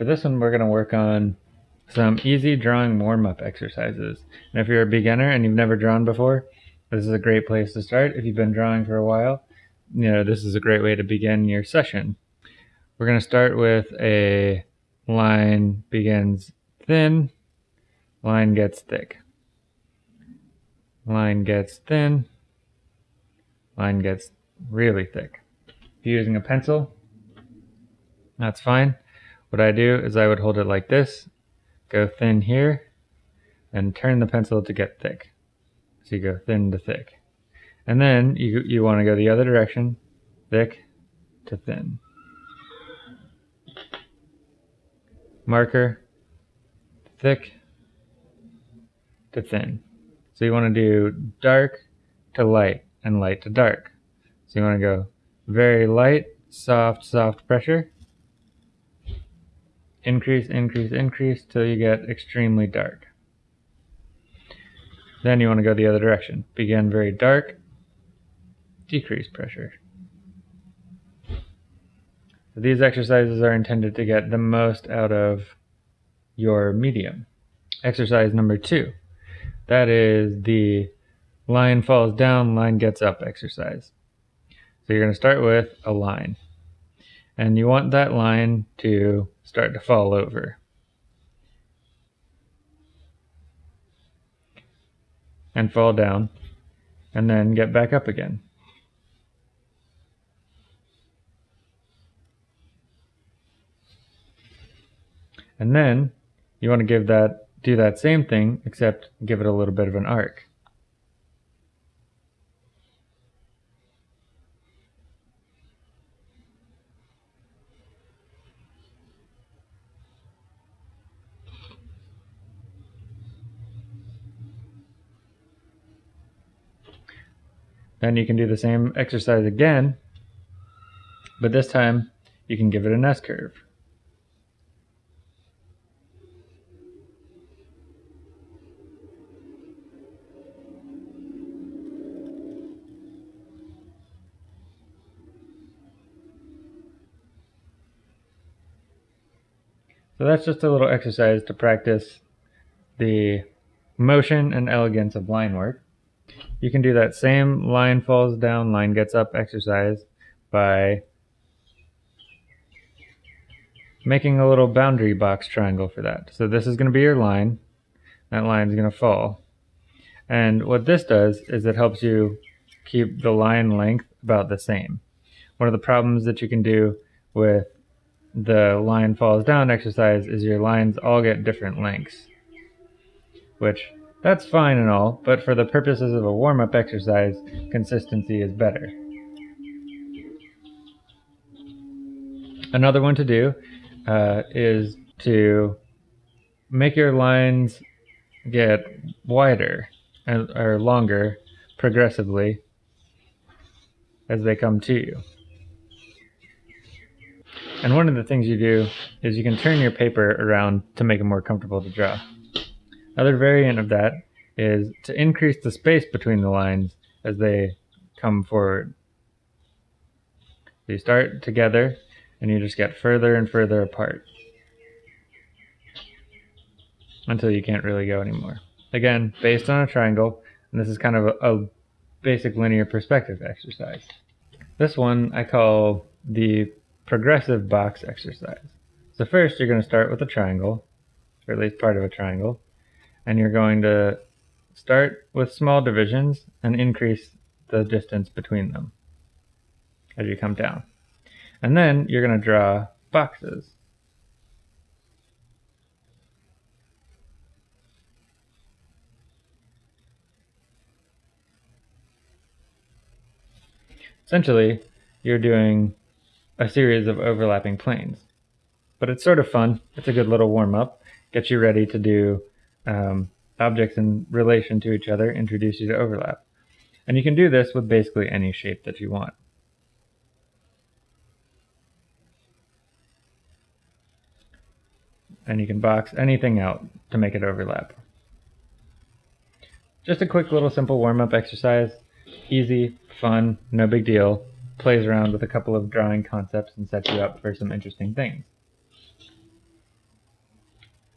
For this one, we're going to work on some easy drawing warm-up exercises. And if you're a beginner and you've never drawn before, this is a great place to start. If you've been drawing for a while, you know, this is a great way to begin your session. We're going to start with a line begins thin, line gets thick. Line gets thin, line gets really thick. If you're using a pencil, that's fine. What I do is I would hold it like this, go thin here, and turn the pencil to get thick. So you go thin to thick. And then you, you want to go the other direction, thick to thin. Marker, thick to thin. So you want to do dark to light and light to dark. So you want to go very light, soft, soft pressure, increase, increase, increase till you get extremely dark. Then you want to go the other direction. Begin very dark, decrease pressure. So these exercises are intended to get the most out of your medium. Exercise number two. That is the line falls down, line gets up exercise. So you're going to start with a line. And you want that line to start to fall over. And fall down. And then get back up again. And then you want to give that do that same thing except give it a little bit of an arc. Then you can do the same exercise again, but this time you can give it an S-curve. So that's just a little exercise to practice the motion and elegance of line work. You can do that same line falls down, line gets up exercise by making a little boundary box triangle for that. So this is going to be your line. That line is going to fall. And what this does is it helps you keep the line length about the same. One of the problems that you can do with the line falls down exercise is your lines all get different lengths, which that's fine and all, but for the purposes of a warm-up exercise, consistency is better. Another one to do uh, is to make your lines get wider and, or longer progressively as they come to you. And one of the things you do is you can turn your paper around to make it more comfortable to draw. Another variant of that is to increase the space between the lines as they come forward. So you start together and you just get further and further apart until you can't really go anymore. Again, based on a triangle, and this is kind of a, a basic linear perspective exercise. This one I call the progressive box exercise. So first you're going to start with a triangle, or at least part of a triangle, and you're going to start with small divisions and increase the distance between them as you come down. And then you're going to draw boxes. Essentially, you're doing a series of overlapping planes. But it's sort of fun. It's a good little warm up. Gets you ready to do um, objects in relation to each other, introduce you to overlap. And you can do this with basically any shape that you want. And you can box anything out to make it overlap. Just a quick little simple warm-up exercise. Easy, fun, no big deal. Plays around with a couple of drawing concepts and sets you up for some interesting things.